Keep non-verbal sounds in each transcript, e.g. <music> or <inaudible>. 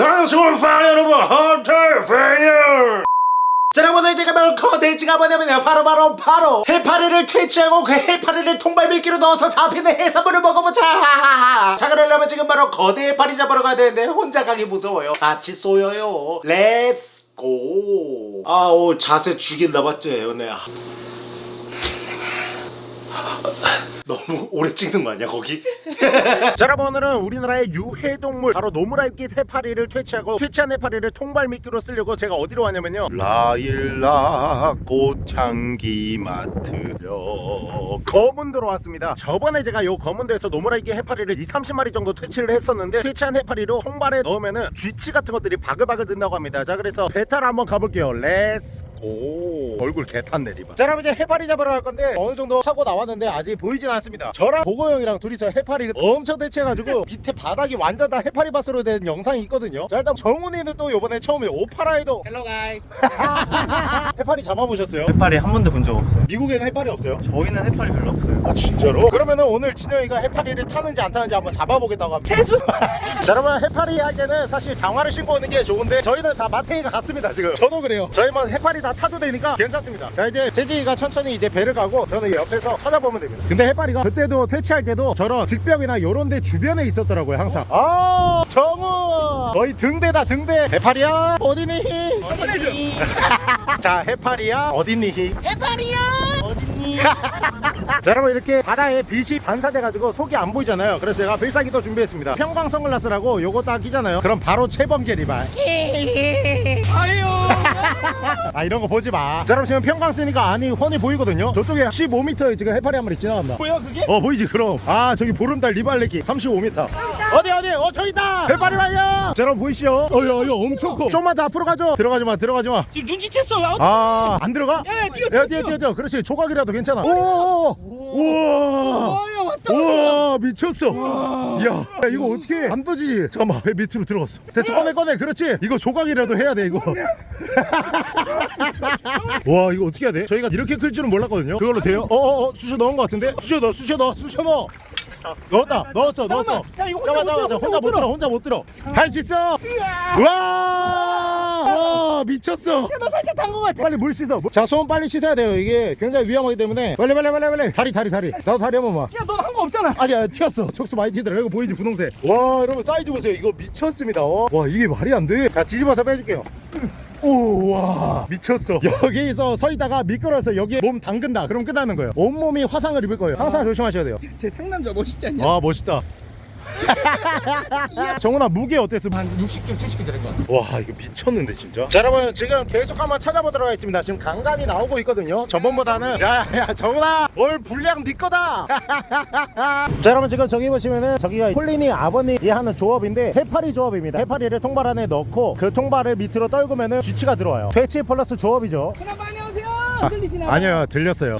방송파 여러분. 헌터퐝이에요. 자 여러분들 제가 바로 컨텐츠가 뭐냐면요. 바로 바로 바로 해파리를 퇴치하고 그 해파리를 통발미끼로 넣어서 잡히는 해산물을 먹어보자. 자 그러려면 지금 바로 거대 해파리 잡으러 가야 되는데 혼자 가기 무서워요. 같이 쏘여요. let's go 아오 자세 죽인다 맞지? 은혜야 너무 오래 찍는 거 아니야 거기? <laughs> 자 여러분 오늘은 우리나라의 유해동물 바로 노무라입깃 해파리를 퇴치하고 퇴치한 해파리를 통발미끼로 쓰려고 제가 어디로 왔냐면요. 라일락 꽃향기 마트요 검은도로 왔습니다. 저번에 제가 요 검은도에서 노무라입깃 해파리를 2, 30마리 정도 퇴치를 했었는데 퇴치한 해파리로 통발에 넣으면은 쥐치 같은 것들이 바글바글 든다고 합니다. 자 그래서 배탈 한번 가볼게요. 렛츠 고 얼굴 개탄 내리봐. 자 여러분 이제 해파리 잡으러 갈 건데 어느 정도 하고 나왔는데 아직 보이진 않 습니다. 저랑 보고 형이랑 둘이서 해파리 엄청 대체해가지고 밑에 바닥이 완전 다 해파리 밭으로 된 영상이 있거든요. 자 일단 정훈이는 또 요번에 처음에 오파라에도 헬로 가이스 <laughs> 해파리 잡아보셨어요? 해파리 한 번도 본 적 없어요. 미국에는 해파리 없어요? 저희는 해파리 별로 없어요. 아 진짜로? 그러면은 오늘 진영이가 해파리를 타는지 안 타는지 한번 잡아보겠다고 합니다. 세수! <laughs> 자 여러분 해파리 할 때는 사실 장화를 신고 오는 게 좋은데 저희는 다 마탱이가 같습니다 지금. 저도 그래요. 저희만 해파리 다 타도 되니까 괜찮습니다. 자 이제 재진이가 천천히 이제 배를 가고 저는 옆에서 찾아보면 됩니다. 근데 해파리 가 그때도 퇴치할 때도 저런 직벽이나 요런 데 주변에 있었더라고요 항상. 아 정우! 거의 등대다 등대. 해파리야 어디니? <laughs> 자 해파리야 어디니? 해파리야! <laughs> 자 여러분 이렇게 바다에 빛이 반사돼가지고 속이 안 보이잖아요. 그래서 제가 필살기도 준비했습니다. 평광 선글라스라고 요거 딱 끼잖아요. 그럼 바로 채범계 리발. <laughs> 아유 <laughs> 아 이런 거 보지 마자 여러분 지금 평광 쓰니까 안이 훤히 보이거든요. 저쪽에 15m에 지금 해파리 한 마리 지나간다. 뭐야 그게? 어 보이지 그럼. 아 저기 보름달 리발레기 35m 어디 어디? 어 저기 있다! 해파리 발견 자 여러분 보이시죠? 어야 야 엄청 커. 좀만 더 앞으로 가죠? 들어가지 마 들어가지 마. 지금 눈치챘어 야, 아, 안 들어가? 야, 야, 뛰어, 야, 뛰어, 뛰어. 그렇지. 조각이라도 괜찮아. 오, 우와. 아 야 왔다 우와, 미쳤어. 야, 야, 이거 어떻게 안 떠지? 잠깐만, 배 밑으로 들어갔어. 됐어, 꺼내, 꺼내. 그렇지. 이거 조각이라도 해야 돼, 이거. <laughs> 와, 이거 어떻게 해야 돼? 저희가 이렇게 클 줄은 몰랐거든요. 그걸로 돼요? 어, 어, 어, 쑤셔 넣은 것 같은데? 쑤셔 넣어, 쑤셔 넣어, 쑤셔 넣어. 넣었다, 넣었어, 넣었어. 야, 잠깐만, 못 잠깐만, 혼자 못 들어, 혼자 못 들어. 할 수 있어. 와, 와, 미쳤어. 나 살짝 단거 같아 빨리 물 씻어. 자, 손 빨리 씻어야 돼요. 이게 굉장히 위험하기 때문에. 빨리, 빨리, 빨리, 빨리. 다리, 다리, 다리. 나도 다리 한 번만. 야 넌 한 거 없잖아 아니야, 튀었어. 촉수 많이 튀더라. 이거 보이지, 분홍색. 와, 여러분 사이즈 보세요. 이거 미쳤습니다. 어. 와, 이게 말이 안 돼. 자, 뒤집어서 빼줄게요. 오, 와, 미쳤어. 여기서 서 있다가 미끄러워서 여기에 몸 담근다. 그럼 끝나는 거예요. 온몸이 화상을 입을 거예요. 항상 조심하셔야 돼요. 제 상남자 멋있지 않냐? 와, 멋있다. <laughs> 정훈아, 무게 어땠어? 한 60점 70점 되는 거 같아. 와 이거 미쳤는데 진짜. 자 여러분 지금 계속 한번 찾아보도록 하겠습니다. 지금 간간히 나오고 있거든요. 저번보다는. 야야 정훈아! 올 분량 네 거다! <laughs> 자 여러분 지금 저기 보시면은 저기가 콜린이 아버님이 하는 조업인데 해파리 조업입니다. 해파리를 통발 안에 넣고 그 통발을 밑으로 떨구면은 쥐치가 들어와요. 퇴치 플러스 조업이죠. 그나마 안녕하세요 안 들리시나? 아니요 들렸어요.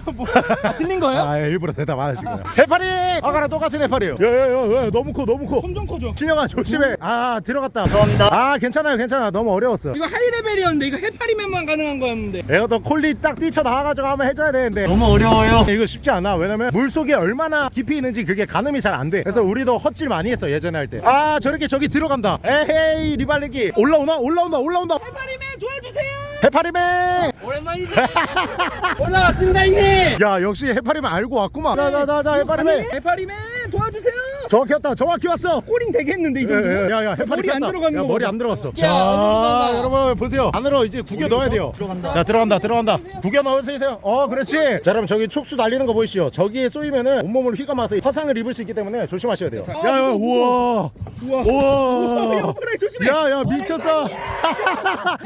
아, 들린 거예요? 아 일부러 대답 안 하신 거예요. 해파리! 아까랑 똑같은 해파리예요 야야야 너무 커 너무 커. 점점 커져 진영아 조심해. 아 들어갔다. 감사합니다. 아 괜찮아요 괜찮아. 너무 어려웠어. 이거 하이레벨이었는데 이거 해파리맨만 가능한 거였는데. 내가 또 콜리 딱 뛰쳐나와가지고 한번 해줘야 되는데. 너무 어려워요. 이거 쉽지 않아. 왜냐면 물속에 얼마나 깊이 있는지 그게 가늠이 잘 안 돼. 그래서 우리도 헛질 많이 했어 예전에 할 때. 아 저렇게 저기 들어간다. 에헤이 리발리기. 올라오나? 올라온다 올라온다. 해파리맨 주세요. 해파리맨! 오랜만이지 <laughs> 올라왔습니다 형님. 야 역시 해파리맨 알고 왔구만. 자자자자 해파리맨. 해파리맨 도와주세요. 정확히 왔다 정확히 왔어. 꼬링 되겠는데 이 정도? 야야 해파리 머리 안 야, 거 머리 봐. 안 들어갔어. 야, 자 여러분 보세요. 안으로 이제 구겨 넣어야 돼요. 들어간다. 자 들어간다 들어간다. 구겨 넣으세요. 어 그렇지. 자 여러분 저기 촉수 날리는 거 보이시죠? 저기에 쏘이면은 온몸을 휘감아서 화상을 입을 수 있기 때문에 조심하셔야 돼요. 야야 우와 우와. 우와. 해파리 조심해. 야 야 미쳤어.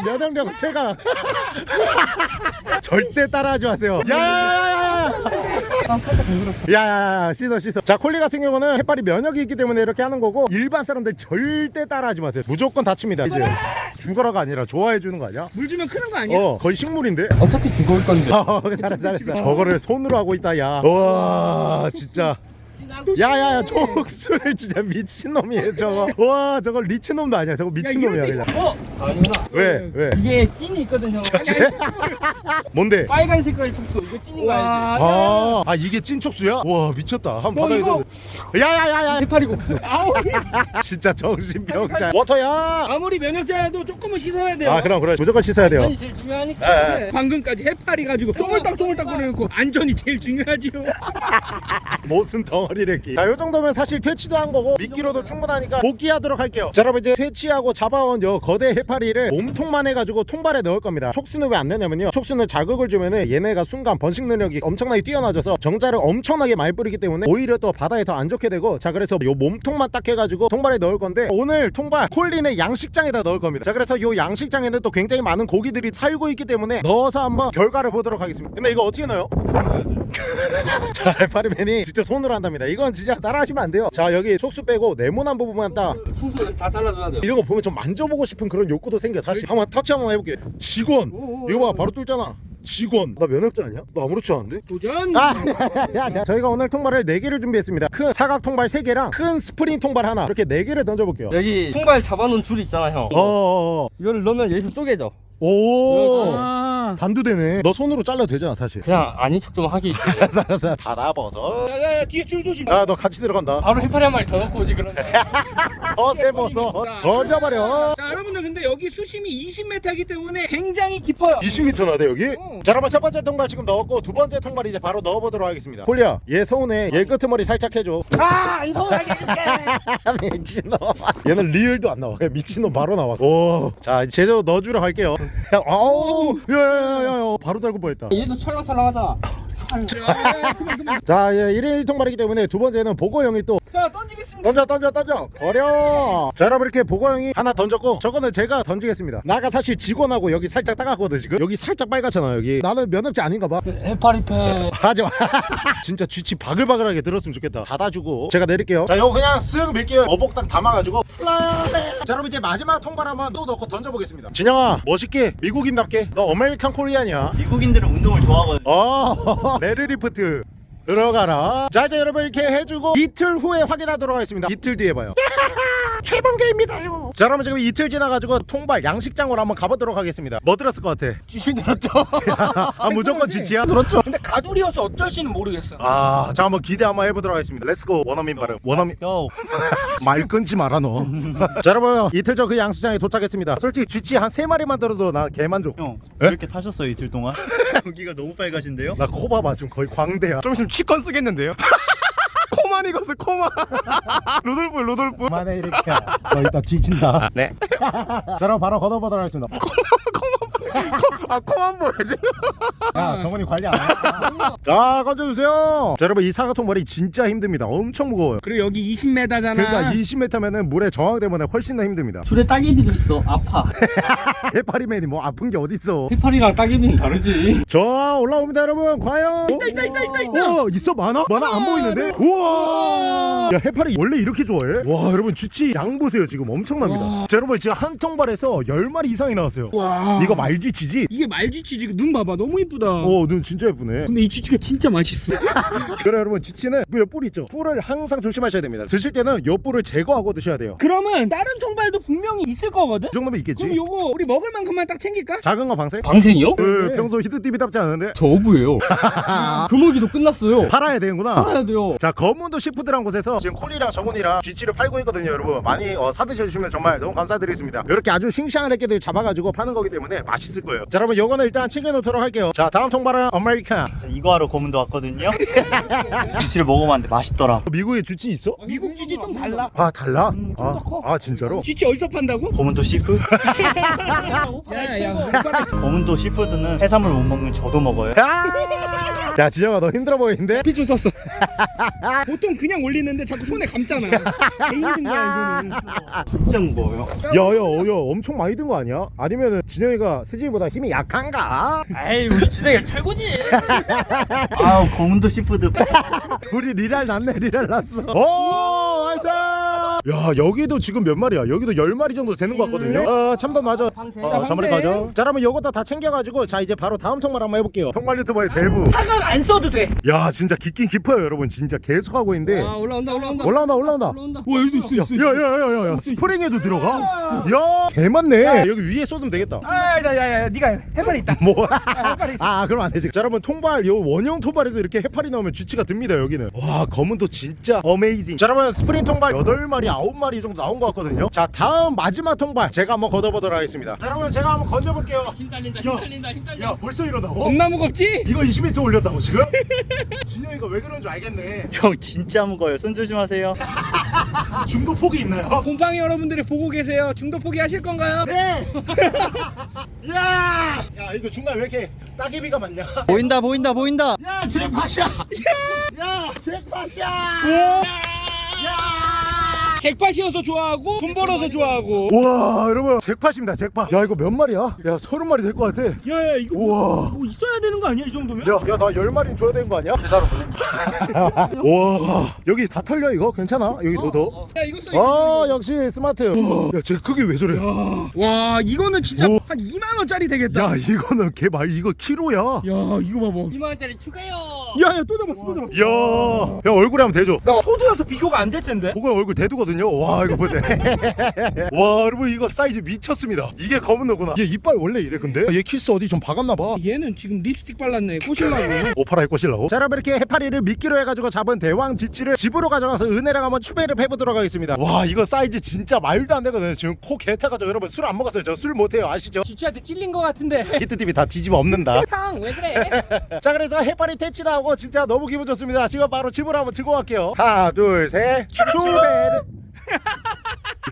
면역력 <laughs> 최강. <laughs> 절대 따라하지 마세요. 야야야야 아 살짝 간지럽다. 야 야 야 씻어 씻어. 자 콜리 같은 경우는 해파리 면역이 있기 때문에 이렇게 하는 거고 일반 사람들 절대 따라하지 마세요. 무조건 다칩니다 이제. 죽어라가 아니라 좋아해 주는 거 아니야? 물 주면 크는 거 아니야? 어 거의 식물인데? 어차피 죽을 건데. <laughs> 어 잘했어 잘했어 저거를 손으로 하고 있다 야 와 진짜 야야야 족수를 진짜 미친놈이에요 저거 와 저거 리치놈도 아니야 저거 미친놈이야 그냥 어? 아니구나. 왜 왜? 이게 찐이 있거든요. <laughs> 뭔데? 빨간 색깔 축소. 이거 찐인 거 알지? 아, 아 이게 찐 촉수야? 와 미쳤다 한번 너 받아야 되는데 야야야야 해파리 국수. 아우 <laughs> 진짜 정신병자 워터야 아무리 면역자여도 조금은 씻어야 돼요 아 그럼 그래 무조건 씻어야 돼요 안전이 제일 중요하니까. 네, 방금까지 해파리 가지고 쪼물딱 쪼물딱 거려놓고 안전이 제일 중요하지요 <laughs> 무슨 덩어리 를 끼. 자, 요 정도면 사실 퇴치도 한 거고 미끼로도 충분하니까 복귀하도록 할게요. 자, 여러분 이제 퇴치하고 잡아온 요 거대 해파리를 몸통만 해가지고 통발에 넣을 겁니다. 촉수는 왜 안 넣냐면요. 촉수는 자극을 주면은 얘네가 순간 번식 능력이 엄청나게 뛰어나져서 정자를 엄청나게 많이 뿌리기 때문에 오히려 또 바다에 더 안 좋게 되고 자 그래서 요 몸통만 딱 해가지고 통발에 넣을 건데 오늘 통발 콜린의 양식장에다 넣을 겁니다. 자 그래서 요 양식장에는 또 굉장히 많은 고기들이 살고 있기 때문에 넣어서 한번 결과를 보도록 하겠습니다. 근데 이거 어떻게 넣어요? <laughs> 자 해파리맨이 진짜 손으로 한답니다 이건 진짜 따라하시면 안 돼요. 자 여기 촉수 빼고 네모난 부분만 딱. 충수 다 잘라줘야 돼요. 이런 거 보면 좀 만져보고 싶은 그런 욕구도 생겨 사실. 한번 터치 한번 해볼게. 직원. 이거 봐 바로 뚫잖아. 직원. 나 면허자 아니야? 나 아무렇지 않은데? 도전. 아, 야, 야, 저희가 오늘 통발을 4개를 준비했습니다. 큰 사각 통발 3개랑 큰 스프링 통발 하나. 이렇게 4개를 던져볼게요. 여기 통발 잡아놓은 줄 있잖아 형. 어어어. 이거를 넣으면 여기서 쪼개져. 오 아. 단두대네 너 손으로 잘라도 되잖아 사실. 그냥 아닌 척좀 하기. <laughs> 알았어 알았어. 달아버섯 야야야 뒤에 줄 조심. 야너 같이 들어간다. 바로 해파리 한 마리 더 넣고 오지 그러면. <laughs> 어세버섯 던져버려. 자 여러분들 근데 여기 수심이 20m이기 때문에 굉장히 깊어요. 20m나 돼 여기? 어. 자 여러분 첫 번째 통발 지금 넣었고 두 번째 통발 이제 바로 넣어보도록 하겠습니다. 콜리야 얘 서운해. 얘 끄트머리 살짝 해줘. 아안 서운하게 해줄게. <laughs> 미친놈. 얘는 리을도 안 나와. 미친놈 바로 나와. 오자 제대로 넣어주러 갈게요. 아우. 야 야야야 바로 달고 뻔했다. 얘도 그만 그만 자얘 1인 통발이기 때문에 두 번째는 보고형이 또 자 던지겠습니다. 던져 던져 던져. 버려. 자 여러분 이렇게 보고형이 하나 던졌고 저거는 제가 던지겠습니다. 나가 사실 직원하고 여기 살짝 따갑거든 지금. 여기 살짝 빨갛잖아 여기. 나는 면허지 아닌가 봐. 해파리패. 하지마. <laughs> 진짜 쥐치 바글바글하게 들었으면 좋겠다. 닫아주고. 제가 내릴게요. 자 이거 그냥 쓱 밀게요. 어복딱 담아가지고. 플라레. 자 여러분 이제 마지막 통발 한번 또 넣고 던져보겠습니다. 진영아 멋있게 미국인답게 너 American Korean이야 미국인들은 운동을 좋아하거든요. 어 <laughs> 레드리프트 들어가라 자 이제 여러분 이렇게 해주고 이틀 후에 확인하도록 하겠습니다 이틀 뒤에 봐요 <laughs> 최범계입니다요 자 그러면 지금 이틀 지나가지고 통발 양식장으로 한번 가보도록 하겠습니다 뭐 들었을 것 같아? 쥐신 들었죠? <laughs> 아 무조건 쥐치야? 들었죠? 근데 가두리여서 어떨지는 모르겠어 아, 자 한번 기대 한번 해보도록 하겠습니다. let's go 원어민 발음. 원어민 go. <laughs> 말 끊지 마라 너. 자 여러분 이틀 전 그 양식장에 도착했습니다. 솔직히 쥐치 한 세 마리만 들어도 나 개만족. 형, 에? 이렇게 타셨어요 이틀 동안? 여기가 너무 빨가신데요? 나 코 봐봐 지금 거의 광대야. 좀 있으면 취권 쓰겠는데요? 코만 익었어 코만 루돌프 루돌프 그만해 이렇게. 너 이따 뒤진다. 네. 자 그럼 바로 걷어보도록 하겠습니다. <laughs> 아 코만 보여지 야 정원이 관리 안 해. <laughs> 자 건져주세요. 자 여러분 이 사각 통발이 진짜 힘듭니다. 엄청 무거워요. 그리고 여기 20m잖아 그러니까 20m면은 물의 저항 때문에 훨씬 더 힘듭니다. 줄에 따개비도 있어. 아파. <laughs> 해파리맨이 뭐 아픈 게 어딨어. 해파리랑 따개비는 다르지. 자 올라옵니다 여러분 과연 있다 있다 있다 있다 있다 우와 있어 많아? 많아 안 보이는데? 우와 야 해파리 원래 이렇게 좋아해? 와 여러분 주치 양 보세요 지금 엄청납니다 자 여러분 지금 한 통발에서 10마리 이상이 나왔어요 와 이거 말쥐치지? 이게 말쥐치 눈 봐봐 너무 이쁘다 어 눈 진짜 예쁘네 근데 이 쥐치가 진짜 맛있어 <laughs> 그래 여러분 쥐치는 그 옆뿔 있죠? 뿔을 항상 조심하셔야 됩니다 드실 때는 옆뿔을 제거하고 드셔야 돼요 그러면 다른 통발도 분명히 있을 거거든? 이 정도면 있겠지? 그럼 요거 우리 먹을 만큼만 딱 챙길까? 작은 거 방생? 방생이요? 그 평소 히트TV답지 않은데? 저 어부예요. 금어기도 끝났어요. 팔아야 되는구나 팔아야 돼요. 자 거문도 씨푸드란 곳에서 지금 콜리랑 정훈이랑 쥐치를 팔고 있거든요 여러분 많이 어, 사드셔주시면 정말 너무 감사드리겠습니다 이렇게 아주 싱싱한 애끼들 잡아가지고 파는 거기 때문에 맛있을 거예요 자 여러분 요거는 일단 챙겨놓도록 할게요 자 다음 통발은 American 저 이거 하러 거문도 왔거든요. <laughs> 김치를 먹어봤는데 맛있더라. 미국에 쥐치 있어? 미국 쥐치 좀 달라 아 달라? 좀 아, 더 커. 아 진짜로? 쥐치 어디서 판다고? 씨푸드? <laughs> 야야 거문도 seafood는 해산물 못 먹는 저도 먹어요. 아! 야 지영아 너 힘들어 보이는데? 핏줄 섰어 <laughs> 보통 그냥 올리는데 자꾸 손에 감잖아 개 힘든 거야 이거는 진짜 무거워요. 야야 어야 엄청 많이 든 거 아니야? 아니면은 진영이가 세진이보다 힘이 약한가? 에이 우리 진영이 최고지. 아우 거문도 seafood. <laughs> 둘이 지랄 났네 지랄 났어 오 nice 야 여기도 지금 몇 마리야 여기도 열 마리 정도 되는 것 같거든요 아 참돔 맞아 황새. 어, 잠깐만 가죠 자 그러면 요거 다 챙겨가지고 자 이제 바로 다음 통발 한번 해볼게요 통발 유튜버의 대부 사각 안 써도 돼. 야 진짜 깊긴 깊어요 여러분 진짜 계속 하고 있는데 아 올라온다 올라온다. 올라온다 올라온다 올라온다. 와 여기도 있어 있어. 야야야야야 스프링에도 들어가? 야 개맞네 여기 위에 쏟으면 되겠다 아야야야 네가 해. 해파리 있다. 뭐? 있어. 아 그럼 안 되지 자 여러분 통발 요 원형 통발에도 이렇게 해파리 나오면 쥐치가 듭니다 여기는 와 거문도 진짜 amazing 자 여러분 스프링 통발 8마리 9마리 정도 나온 것 같거든요 자 다음 마지막 통발 제가 한번 걷어보도록 하겠습니다 자 여러분 제가 한번 건져볼게요 힘 딸린다 힘 딸린다 힘 딸린다. 야 벌써 이러다고? 겁나 무겁지? 이거 20m 올렸다고 지금? <laughs> 진영이가 왜 그런 줄 알겠네 형 진짜 무거워요. 손 조심하세요. <laughs> 중도 폭이 있나요? 곰팡이 여러분들이 보고 계세요. 중도 포기 하실 건가요? 네! <laughs> 야! 야 이거 중간 왜 이렇게 따개비가 많냐? 보인다 보인다 보인다. 야 잭팟이야! 야 잭팟이야! 잭팟이어서 좋아하고 돈 벌어서 좋아하고. 우와 여러분 잭팟입니다 잭팟 야 이거 몇 마리야? 야 서른 마리 될 것 같아 야야 이거 우와 뭐 있어야 되는 거 아니야 이 정도면? 야야 나 열 마리 줘야 되는 거 아니야? 제자로 <laughs> 와 여기 다 털려 이거 괜찮아? 여기 더 더? 야 이거 써. 아 역시 스마트 야 쟤 크기 왜 저래 와 이거는 진짜 오. 한 2만 원짜리 되겠다. 야 이거는 개말 이거 키로야 야 이거 봐봐. 2만 원짜리 추가요. 야야 또 잡았어 또 잡았어. 야, 야 얼굴에 한번 대줘 나 소두여서 비교가 안 될 텐데. 그거 얼굴 대두거든요. 와 이거 보세요. <laughs> 와 여러분 이거 사이즈 미쳤습니다. 이게 거문도구나. 얘 이빨 원래 이래 근데? 얘 키스 어디 좀 박았나 봐. 얘는 지금 립스틱 발랐네. 꼬실라고. <laughs> 오파라에 꼬실라고? 자 여러분 이렇게 해파리를 미끼로 해가지고 잡은 대왕 지치를 집으로 가져가서 은혜랑 한번 추배를 해보도록 하겠습니다. 와 이거 사이즈 진짜 말도 안 되거든요. 지금 코 개타가지고 여러분 술 안 먹었어요. 저 술 못해요 아시죠? 지치한테 찔린 거 같은데. 히트 TV 다 뒤집어 엎는다. 형 왜 그래? <laughs> 자 그래서 해파리 퇴치도 하고 진짜 너무 기분 좋습니다. 지금 바로 집으로 한번 들고 갈게요. 하나 둘셋. 추베르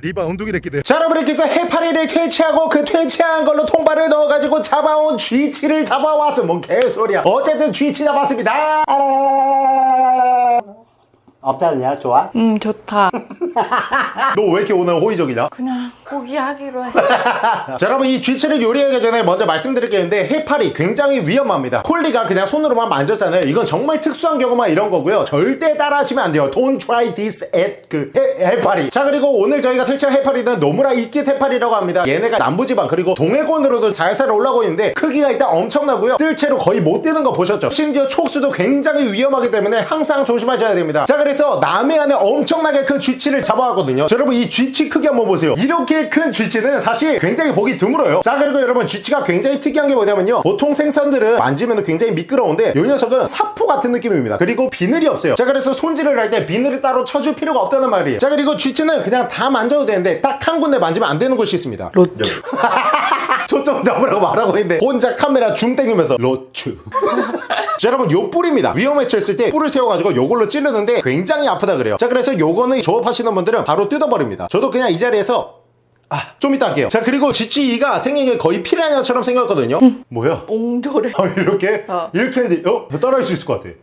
리바 운동이 랬기들 자 여러분 이렇게 해서 해파리를 퇴치하고 그 퇴치한 걸로 통발을 넣어가지고 잡아온 쥐치를 잡아왔어. 뭔 개소리야. 어쨌든 쥐치 잡았습니다 없다냐? 좋아? <laughs> 음 좋다. <laughs> 너 왜 이렇게 오늘 호의적이냐? 그냥 포기하기로 해. <laughs> 자 여러분 이 쥐치를 요리하기 전에 먼저 말씀드릴 게 있는데 해파리 굉장히 위험합니다. 콜리가 그냥 손으로만 만졌잖아요. 이건 정말 특수한 경우만 이런 거고요. 절대 따라하시면 안 돼요. Don't try this at 그 해, 해파리. 자 그리고 오늘 저희가 퇴치한 해파리는 노무라 이끼 해파리라고 합니다. 얘네가 남부지방 그리고 동해권으로도 잘살 올라오고 있는데 크기가 일단 엄청나고요. 뜰채로 거의 못 뜨는 거 보셨죠? 심지어 촉수도 굉장히 위험하기 때문에 항상 조심하셔야 됩니다. 자 그 래서 남해 안에 엄청나게 큰 쥐치를 잡아왔거든요. 자, 여러분 이 쥐치 크기 한번 보세요. 이렇게 큰 쥐치는 사실 굉장히 보기 드물어요. 자 그리고 여러분 쥐치가 굉장히 특이한 게 뭐냐면요. 보통 생선들은 만지면 굉장히 미끄러운데 이 녀석은 사포 같은 느낌입니다. 그리고 비늘이 없어요. 자 그래서 손질을 할 때 비늘을 따로 쳐줄 필요가 없다는 말이에요. 자 그리고 쥐치는 그냥 다 만져도 되는데 딱 한 군데 만지면 안 되는 곳이 있습니다. 로추. <laughs> 초점 잡으라고 말하고 있는데 혼자 카메라 줌 땡기면서 로추 자 여러분 요 뿔입니다. 위험에 처했을 때 뿔을 세워가지고 요걸로 찌르는데 굉장히 아프다 그래요. 자 그래서 요거는 조업하시는 분들은 바로 뜯어버립니다. 저도 그냥 이 자리에서 아 좀 이따 할게요. 자 그리고 GT2가 생긴 게 거의 피라냐처럼 생겼거든요. 뭐야? 옹졸해. 아 이렇게? 어. 이렇게 했는데 어? 따라할 수 있을 것 같아.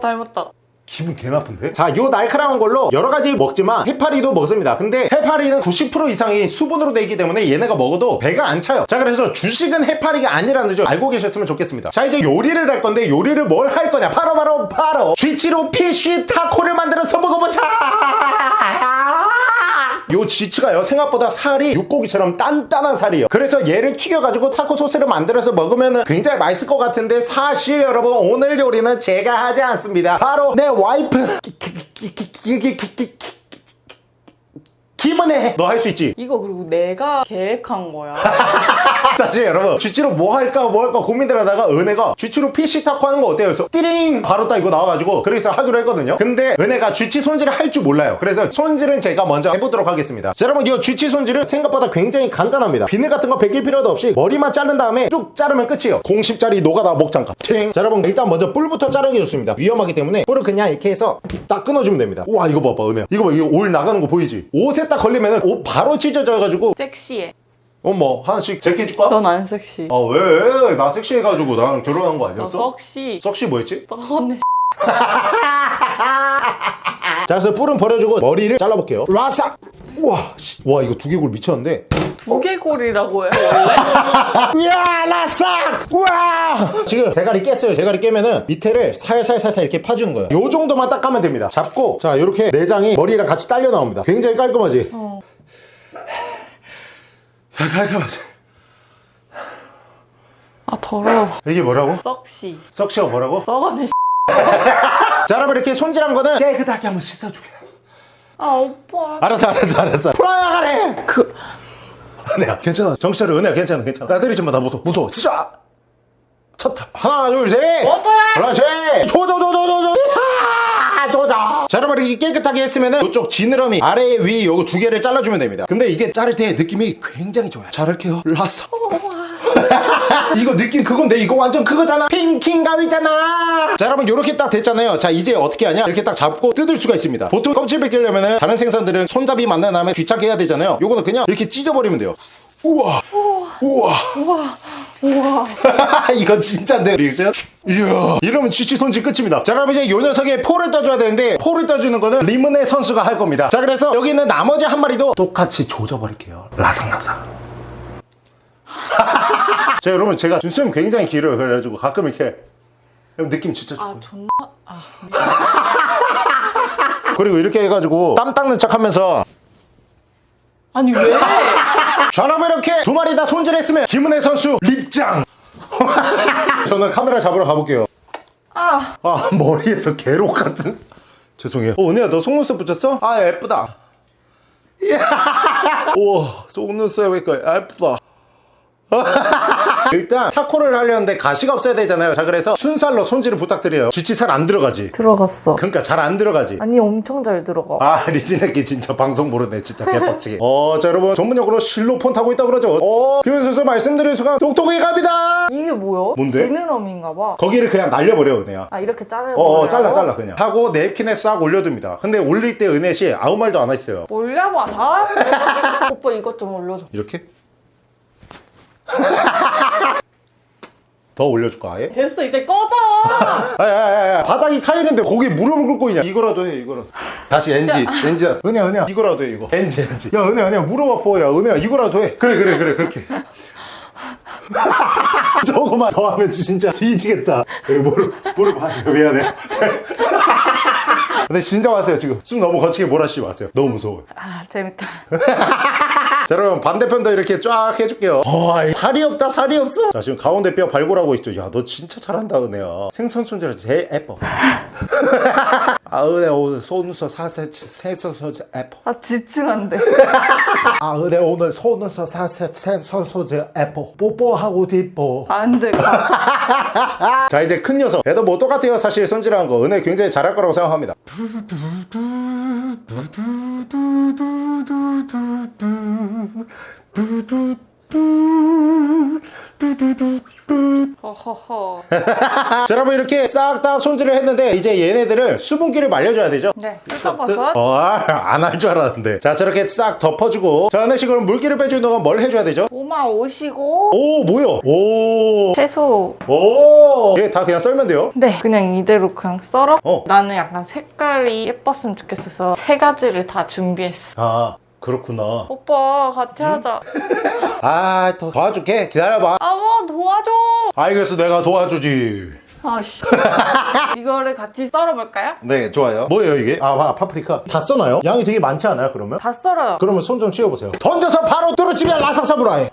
닮았다. 기분 개 나쁜데? 자, 요 날카로운 걸로 여러 가지 먹지만 해파리도 먹습니다. 근데 해파리는 90% 이상이 수분으로 되어 있기 때문에 얘네가 먹어도 배가 안 차요. 자, 그래서 주식은 해파리가 아니라는 점 알고 계셨으면 좋겠습니다. 자, 이제 요리를 할 건데 요리를 뭘 할 거냐? 바로 바로 바로 쥐치로 피쉬 타코를 만들어서 먹어보자. 요 쥐치가요 생각보다 살이 육고기처럼 단단한 살이에요 그래서 얘를 튀겨가지고 타코 소스를 만들어서 먹으면 굉장히 맛있을 것 같은데 사실 여러분 오늘 요리는 제가 하지 않습니다 바로 내 와이프 김은혜 너할 수 있지? 이거 그리고 내가 계획한 거야. <laughs> 사실 여러분 쥐치로 뭐 할까 뭐 할까 고민들 하다가 은혜가 쥐치로 PC 타코 하는 거 어때요? 그래서 띠링 바로 딱 이거 나와가지고 그래서 하기로 했거든요 근데 은혜가 쥐치 손질을 할 줄 몰라요 그래서 손질은 제가 먼저 해보도록 하겠습니다 자 여러분 이 쥐치 손질은 생각보다 굉장히 간단합니다 비늘 같은 거 베길 필요도 없이 머리만 자른 다음에 쭉 자르면 끝이에요 공십짜리 노가다 목장갑 팅. 자 여러분 일단 먼저 뿔부터 자르기 좋습니다 위험하기 때문에 뿔을 그냥 이렇게 해서 딱 끊어주면 됩니다 와 이거 봐봐 은혜 이거 봐 이거 올 나가는 거 보이지? 옷에 딱 걸리면 옷 바로 찢어져가지고 섹시해. 어머 하나씩 제끼 줄까? 넌 안 섹시. 아 왜? 나 섹시해가지고 나랑 결혼한 거너 아니었어? 섹시. 썩시 뭐였지? 썩었네. 자 그래서 뿔은 버려주고 머리를 잘라볼게요 라삭 우와 씨. 와 이거 두개골 미쳤는데 무게골이라고 해요. <laughs> 이야 라싹 우와 지금 대가리 깼어요 대가리 깨면은 밑에를 살살살살 이렇게 파주는 거예요 요 정도만 딱 가면 됩니다 잡고 자 이렇게 내장이 머리랑 같이 딸려 나옵니다 굉장히 깔끔하지 어. 야 깔끔하지 아 더러워. 이게 뭐라고? 썩시. 썩시가 뭐라고? 썩어내. <laughs> 자 여러분 이렇게 손질한 거는 깨끗하게 한번 씻어주게 아 오빠. 알았어 알았어 알았어 풀어야 가래 그 은혜야 괜찮아. 정신 차려 은혜야. 괜찮아 괜찮아. 나 때리지 마나 무서워. 무서워. 진짜 쳤다 하나 둘셋? 그렇지! 조조조조조조! 조자 자 여러분 이렇게 깨끗하게 했으면 은 이쪽 지느러미 아래 위 요거 두 개를 잘라주면 됩니다. 근데 이게 자를 때 느낌이 굉장히 좋아요. 자를게요. 라서 이거 느낌 그건데 이거 완전 그거잖아. 핑킹감이잖아. 자 여러분 이렇게 딱 됐잖아요. 자 이제 어떻게 하냐? 이렇게 딱 잡고 뜯을 수가 있습니다. 보통 껍질 벗기려면은 다른 생선들은 손잡이 만난 다음에 귀찮게 해야 되잖아요. 요거는 그냥 이렇게 찢어버리면 돼요. 우와. 우와. 우와. 우와. <laughs> 이거 진짜인데 리액션? 이야. 이러면 쥐치 손질 끝입니다. 자 그럼 이제 요 녀석에 포를 떠줘야 되는데 포를 떠주는 거는 리문의 선수가 할 겁니다. 자 그래서 여기 있는 나머지 한 마리도 똑같이 조져버릴게요. 라상라상 <laughs> 자 여러분 제가 눈썹이 굉장히 길어요 그래가지고 가끔 이렇게 느낌 진짜 좋고 아 존나. 아. 그리고 이렇게 해가지고 땀 닦는 척 하면서 아니 왜? 자 여러분 이렇게 두 마리 다 손질했으면 김은혜 선수 립장 <laughs> 저는 카메라 잡으러 가볼게요 아. 아 머리에서 괴록 같은 죄송해요 어 은혜야 너 속눈썹 붙였어? 아 예쁘다 <laughs> 이야 우와 속눈썹이니까 예쁘다 일단 타코를 하려는데 가시가 없어야 되잖아요 자 그래서 순살로 손질을 부탁드려요 쥐치 살 안 들어가지 들어갔어. 그러니까 잘 안 들어가지 아니 엄청 잘 들어가. 아 <laughs> 리진에게 진짜 방송 모르네 진짜 개빡치게 어자 여러분 전문용어로 실로폰 타고 있다 그러죠 어 김현 선수 말씀드린 순간 똑똑히 갑니다 이게 뭐야? 뭔데? 지느러미인가 봐. 거기를 그냥 날려버려 은혜야 아 이렇게 자르. 어, 어 잘라 잘라 그냥 하고 냅킨에 싹 올려둡니다 근데 올릴 때 은혜씨 아무 말도 안 했어요 올려봐 다. <laughs> 오빠 이것 좀 올려줘. 이렇게 <laughs> 더 올려줄까 아예? 됐어 이제 꺼져. <laughs> 아야야야 바닥이 타일인데 거기 무릎을 꿇고 있냐? 이거라도 해 이거라도. 다시 NG NG 다 은혜야 은혜야. 이거라도 해 이거. NG NG 야 은혜야 은혜야. 무릎 아파 야 은혜야. 이거라도 해. 그래 그래 그래. 그렇게. <laughs> 저거만 더 하면 진짜 뒤지겠다. 여기 무릎 무릎 <laughs> 하세요 미안해요 근데 진정하세요 지금. 숨 너무 거치게 몰아쉬지 마세요. 너무 무서워요. 아 재밌다. 자 여러분 반대편도 이렇게 쫙 해줄게요. 어, 아이, 살이 없다 살이 없어. 자 지금 가운데 뼈 발굴하고 있죠. 야 너 진짜 잘한다 은혜야. 생선 손질할 때 제일 예뻐 아 은혜 오늘 손눈썹 사세 손질 예뻐 아 집중한대. 아 은혜 오늘 손눈썹 사세 손질 예뻐 뽀뽀하고 뒷뽀 안돼. <laughs> 자 이제 큰 녀석. 얘도 뭐 똑같아요 사실 손질한 거. 은혜 굉장히 잘할 거라고 생각합니다 허허허. 자 여러분 이렇게 싹 다 손질을 했는데 이제 얘네들을 수분기를 말려줘야 되죠 네. 뜯어버섯. 어, 안 할 줄 알았는데 자 저렇게 싹 덮어주고 자 은혜씨 그럼 물기를 빼주는 동안 뭘 해줘야 되죠? 오마 오시고 오 뭐야 오 채소. 오! 얘 다 그냥 썰면 돼요? 네. 그냥 이대로 그냥 썰어. 어. 나는 약간 색깔이 예뻤으면 좋겠어서 세 가지를 다 준비했어. 아 그렇구나 오빠 같이 하자. 아 더 도와줄게 기다려봐 아뭐 도와줘. 알겠어 내가 도와주지 아씨. <laughs> 이거를 같이 썰어볼까요? 네 좋아요 뭐예요 이게? 아 와, 파프리카 다 써나요? 양이 되게 많지 않아요 그러면? 다 썰어요. 그러면 손 좀 치워보세요 던져서 바로 뚫어치면 라삭 사무라이 어.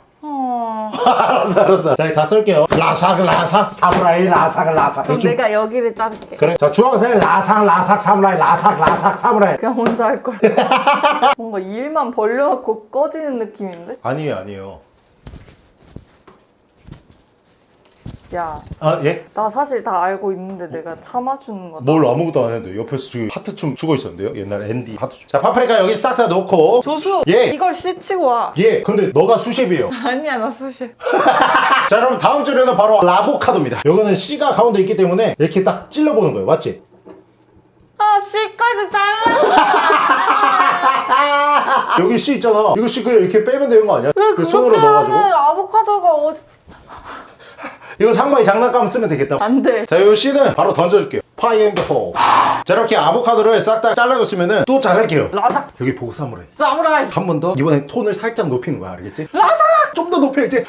알았어 알았어. 자다 썰게요. 라삭 라삭 사무라이 라삭 라삭. 그럼 내가 여기를 자를게. 그래. 자 주황색 라삭 라삭 사무라이 라삭 라삭 사무라이. 그냥 혼자 할 걸. <laughs> 뭔가 일만 벌려놓고 꺼지는 느낌인데? 아니에요 아니에요 야, 아 예? 나 사실 다 알고 있는데 내가 참아주는 거다. 뭘 아무것도 안 했는데 옆에서 지금 하트춤 추고 있었는데요 옛날에 앤디 하트춤 자 파프리카 여기 싹다 넣고 조수! 예. 이걸 씻치고 와. 예 근데 너가 수십이에요 <laughs> 아니야, 나 수시. <laughs> 자 여러분 다음 주에는 바로 라보카도입니다 이거는 C가 가운데 있기 때문에 이렇게 딱 찔러보는 거예요 맞지? 아, 씨까지 잘라! <laughs> 여기 C 있잖아 이거 C 그냥 이렇게 빼면 되는 거 아니야? 왜그 그렇게 손으로 넣어가지고 아보카도가 어디... 이거 상마이 장난감 쓰면 되겠다. 안 돼. 자 이거 C는 바로 던져줄게요. 파이앤더포. 자 이렇게 아보카도를 싹 다 잘라줬으면은 또 잘할게요. 라삭 여기 보고 사무라이. 사무라이. 한 번 더? 이번엔 톤을 살짝 높이는 거야 알겠지? 라사! 좀더 높여야지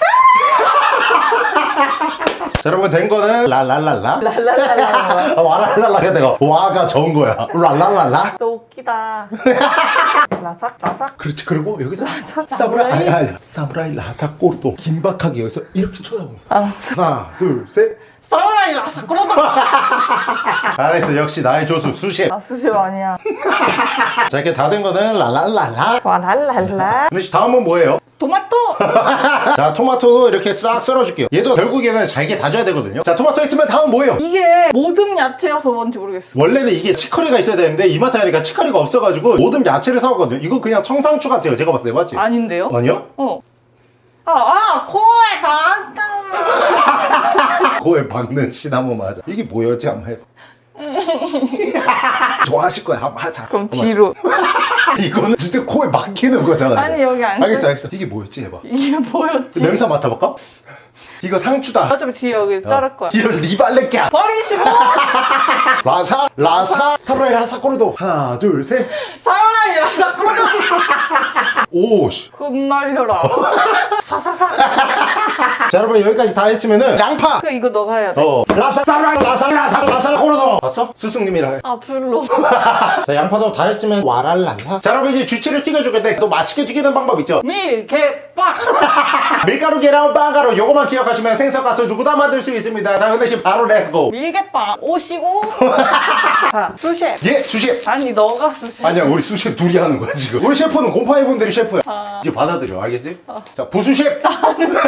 <laughs> 자 여러분 된 거는 랄랄랄라? 랄랄랄라 아, 와랄랄라가 내가 와가 전 거야. 랄랄랄라? 너 웃기다. <laughs> 라삭 라삭. 그렇지 그리고 여기서 라삭 사무라이 아니, 아니, 사무라이 라사 꼬르도 긴박하게 여기서 이렇게 쳐다보는 알았어. 하나 둘셋 사무라이 라삭 그러다 잘했어 역시 나의 조수 수셰 아 수시 아니야 <laughs> 자 이렇게 다 된 거는 랄랄랄라 와 랄랄라 근데 다음은 뭐예요? 토마토 <laughs> 자 토마토도 이렇게 싹 썰어줄게요 얘도 결국에는 잘게 다져야 되거든요 자 토마토 있으면 다음은 뭐예요? 이게 모듬 야채여서 뭔지 모르겠어 원래는 이게 치커리가 있어야 되는데 이마트 가니까 치커리가 없어가지고 모든 야채를 사왔거든요 이거 그냥 청상추 같아요 제가 봤을 때 맞지? 아닌데요? 아니요? 어. 아, 아, 코에 닿았다. 코에 박는 시나몬 맞아. 이게 뭐였지? 한번 해봐. <laughs> 좋아하실 거야. 한번 하자. 그럼 뒤로. <laughs> 이거는 진짜 코에 막히는 거잖아 아니, 여기 안 알겠어 써. 알겠어. 이게 뭐였지? 해봐. 이게 뭐였지? 냄새 맡아볼까? 이거 상추다 어차피 뒤에 여기 자를 거야. 이런 리발레끼야 버리시고 <laughs> 라사 라사 사무라이 라사 꼬르도 하나 둘셋 라삭 그러자. 오씨 흩날려라. <laughs> 사사사. <laughs> 자 여러분 여기까지 다 했으면은 양파 그 이거 너가 해야 돼. 어 라사 사무라이 라사 라사 라사 꼬르도 봤어? 스승님이랑 해. 아 별로. 자 양파도 다 했으면 와랄랄라 자 여러분 이제 주치를 튀겨줄 건데 또 맛있게 튀기는 방법 있죠? 밀 개 빡. <laughs> 밀가루 계란 빵가루 요거만 기억하시면 생선가스 누구나 만들 수 있습니다 자 근데 지금 바로 렛츠고 밀개빵 오시고. <laughs> 자 수셰. 예 수셰프 아니 너가 수셰. 아니야 우리 수셰프 둘이 하는 거야 지금 우리 셰프는 곰팡이 분들이 셰프야 아. 이제 받아들여 알겠지? 자 부수셰프 수셰가 아니네.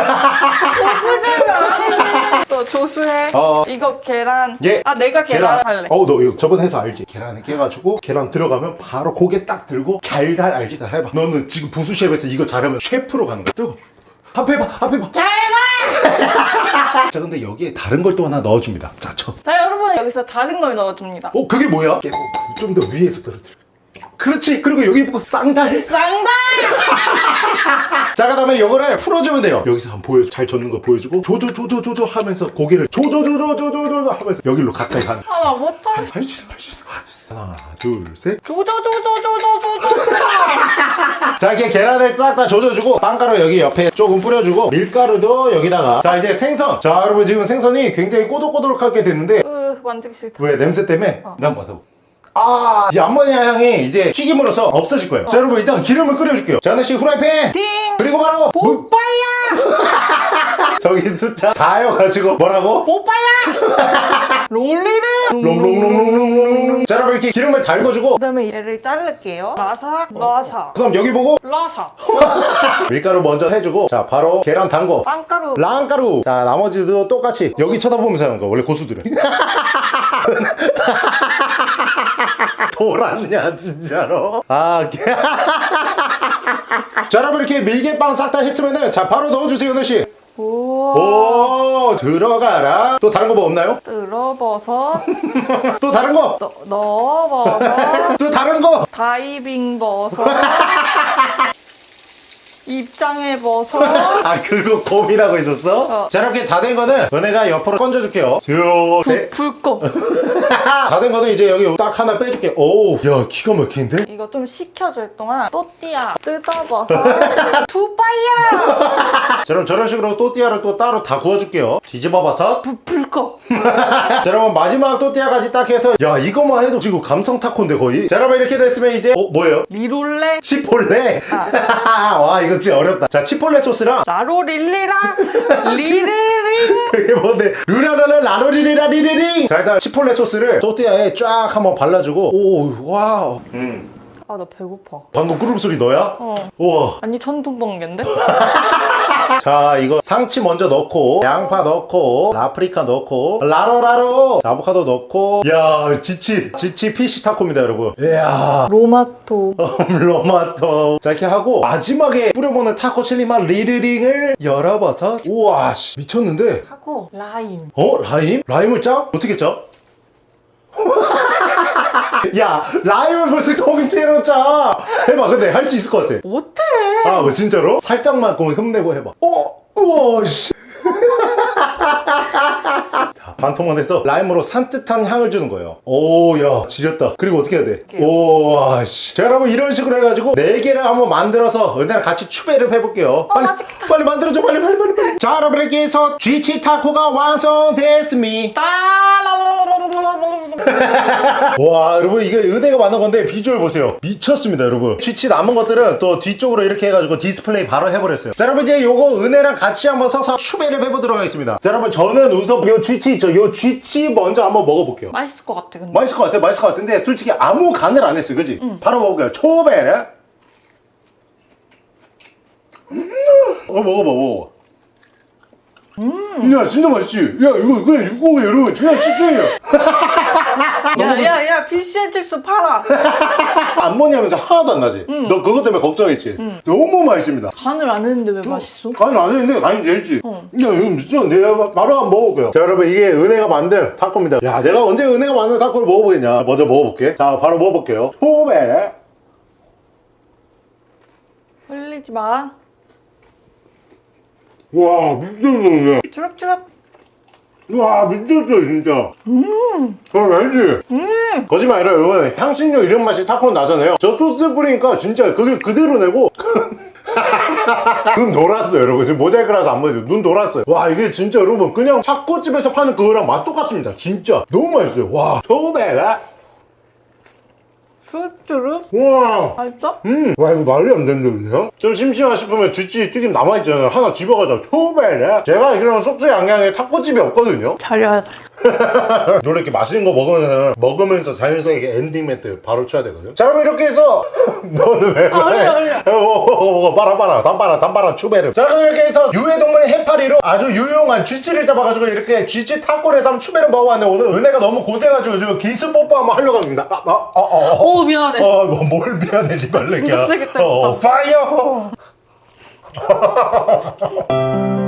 또 조수해. 어. 이거 계란. 예. 아 내가 계란, 할래. 어우 너 이거 저번 해서 알지? 계란을 깨가지고 계란 들어가면 바로 고개 딱 들고 달달 알지? 다 해봐 너는 지금 부수셰프에서 이거 잘하면 셰프로 가는 거야 뜨거 앞에 봐 앞에 봐 계란. <laughs> 자 근데 여기에 다른 걸 또 하나 넣어줍니다 자 쳐. 자 여러분 여기서 다른 걸 넣어줍니다. 어 그게 뭐야? 좀 더 위에서 떨어뜨려 그렇지. 그리고 여기 보고 쌍달. 쌍달. <laughs> 자 그 다음에 이거를 풀어주면 돼요. 여기서 한번 보여 잘 젓는 거 보여주고 조조조조조조 하면서 고개를 조조조조조조조 하면서 여기로 가까이 가는 하나 못 참. 할수 있어 할수 있어 할수 있어. 하나 둘셋. 조조조조조조조조. <laughs> 자 이렇게 계란을 싹 다 조져주고 빵가루 여기 옆에 조금 뿌려주고 밀가루도 여기다가. 자 이제 생선. 자 여러분 지금 생선이 굉장히 꼬독꼬독하게 됐는데 으 만지기 싫다. 왜 냄새 때문에? 난 맡아보 아, 이 암모니아 향이 이제 튀김으로써 없어질 거예요. 자, 여러분 일단 기름을 끓여줄게요. 자, 하나씩 후라이팬. 띵. 그리고 바로 무- 오빠야. <laughs> 저기 숫자 4여가지고 뭐라고? 오빠야. <laughs> 롤리를. 롱롱롱롱롱롱롱. 자, 여러분 이렇게 기름을 달궈주고 그다음에 얘를 자를게요. 라삭 라삭 그다음 여기 보고 라삭. <laughs> 밀가루 먼저 해주고 자, 바로 계란 담궈. 빵가루. 랑가루. 자, 나머지도 똑같이 여기 쳐다보면서 하는 거. 원래 고수들은. 돌았냐 진짜로? 아, 개- <laughs> 자, 여러분 이렇게 밀개빵 싹 다 했으면은 자 바로 넣어주세요, 너씨. 오. 오, 들어가라. 또 다른 거 뭐 없나요? 뜯어버섯. <laughs> 또 다른 거? 넣- 넣어버섯. <laughs> 또 다른 거? 다이빙 버섯. 입장해 버섯. <laughs> 아, 그거 고민하고 있었어? 어. 자, 이렇게 다 된 거는 너네가 옆으로 건져줄게요. 네. 불꺼. <laughs> 다 된 거는 이제 여기 딱 하나 빼줄게. 오우, 야, 기가 막히는데? 이거 좀 식혀줄 동안 또띠아 뜯어봐서. <laughs> 두바이야. 자, 그럼 저런 식으로 또띠아를 또 따로 다 구워줄게요. 뒤집어봐서. 불꺼. 자, 여러분 마지막 또띠아까지 딱 해서 야, 이것만 해도 지금 감성 타코인데 거의. 자, 여러분 이렇게 됐으면 이제 어, 뭐예요? 리롤레. 치폴레. 아. 와, 이거 진짜 어렵다. 자, 치폴레 소스랑 라로릴리랑 <laughs> 리리링. 그게 뭔데? 루라라라 라로리리라 리리링. 자, 일단 치폴레 소스를 또띠아에 쫙 한번 발라주고 오, wow. 음. 아 나 배고파. 방금 꾸르륵 소리 너야? 어. 우와. 아니 천둥번개인데? <laughs> 자, 이거 상추 먼저 넣고 양파 넣고 파프리카 넣고 라로라로 자, 아보카도 넣고 야, 쥐치. 쥐치 fish 타코입니다, 여러분. 이야. 로마토. <laughs> 로마토 자 이렇게 하고 마지막에 뿌려먹는 타코 칠리 맛 리르링을 열어봐서 우와 씨, 미쳤는데 하고 라임. 어? 라임? 라임을 짜? 어떻게 짜? <laughs> 야 라임을 벌써 통째로 짜 해봐 근데 할 수 있을 것 같아 못해. 아뭐 진짜로? 살짝만 그럼 흠내고 해봐 어? 우와 씨 자, 반통만 해서 라임으로 산뜻한 향을 주는 거예요. 오, 야, 지렸다. 그리고 어떻게 해야 돼? 오, 와, 씨. 자, 여러분, 이런 식으로 해가지고, 네 개를 한번 만들어서, 은혜랑 같이 추배를 해볼게요. 빨리, 빨리 만들어줘, 빨리, 빨리, 빨리, 빨리. 자, 여러분, 이렇게 해서, 쥐치 타코가 완성됐습니다. 와 여러분 이게 은혜가 만든 건데 비주얼 보세요 미쳤습니다 여러분 쥐치 남은 것들은 또 뒤쪽으로 이렇게 해가지고 디스플레이 바로 해버렸어요 자 여러분 이제 요거 은혜랑 같이 한번 서서 추배를 해보도록 하겠습니다 자 여러분 저는 우선 요 쥐치 있죠? 요 쥐치 먼저 한번 먹어볼게요. 맛있을 것 같아 근데. 맛있을 것 같아 맛있을 것 같은데 솔직히 아무 간을 안 했어요 그지? 바로 먹어볼게요. 초베르 음, 어 먹어봐 먹어봐. 야 진짜 맛있지? 야 이거 그냥 육고기 여러분 그냥 치킨이야 <laughs> 야야야 fish and chips 팔아. <laughs> 안 먹냐면서 하나도 안 나지? 너 그것 때문에 걱정했지? 너무 맛있습니다 간을 안 했는데 왜 맛있어? 간이 안 했는데 간이 되지 야 이거 진짜 내가 바로 한번 먹어볼게요 자 여러분 이게 은혜가 만든 타코입니다 야 내가 언제 은혜가 만든 타코를 먹어보겠냐 먼저 먹어볼게 자 바로 먹어볼게요 초베 흘리지 마. 와 미쳤어 주럽주럽. 와 미쳤어 진짜. 음. 그거 알지? 음. 거짓말 아니라 여러분. 향신료 이런 맛이 타코 나잖아요. 저 소스 뿌리니까 진짜 그게 그대로 내고. <laughs> 눈 돌았어요 여러분. 지금 모자이크라서 안 보여요 눈 돌았어요. 와 이게 진짜 여러분 그냥 타코집에서 파는 그거랑 맛 똑같습니다. 진짜. 너무 맛있어요. 와 초베 라 주럽주럽. 와. 맛있어? 음, 와 이거 말이 안 되는데요? 좀 심심하 싶으면 쥐찌 튀김 남아있잖아요. 하나 집어가자. 초베라 제가 알기로는 속초 양양에 타코집이 없거든요. 잘해야 <laughs> 돼. 원래 이렇게 맛있는 거 먹으면 먹으면서 자연스럽게 엔딩 멘트 바로 쳐야 되거든요. 자, 여러분 이렇게 해서 <laughs> 너는 왜? 아니야. 오, 빨아 빨아, 담빨아, 담빨아, 추베르. 자, 그럼 이렇게 해서 유해동물의 해파리로 아주 유용한 쥐치를 잡아가지고 이렇게 쥐치 탑골에서 한번 추베르 먹어봤는데 오늘 은혜가 너무 고생해가지고 지금 기습 뽀뽀 한번 하려고 합니다. 아, 아, 아, 아, 아. 오 미안해. 어, 뭐, 뭘 미안해, 리발레기야. 진짜 세겠다, 어, 파이어! <laughs>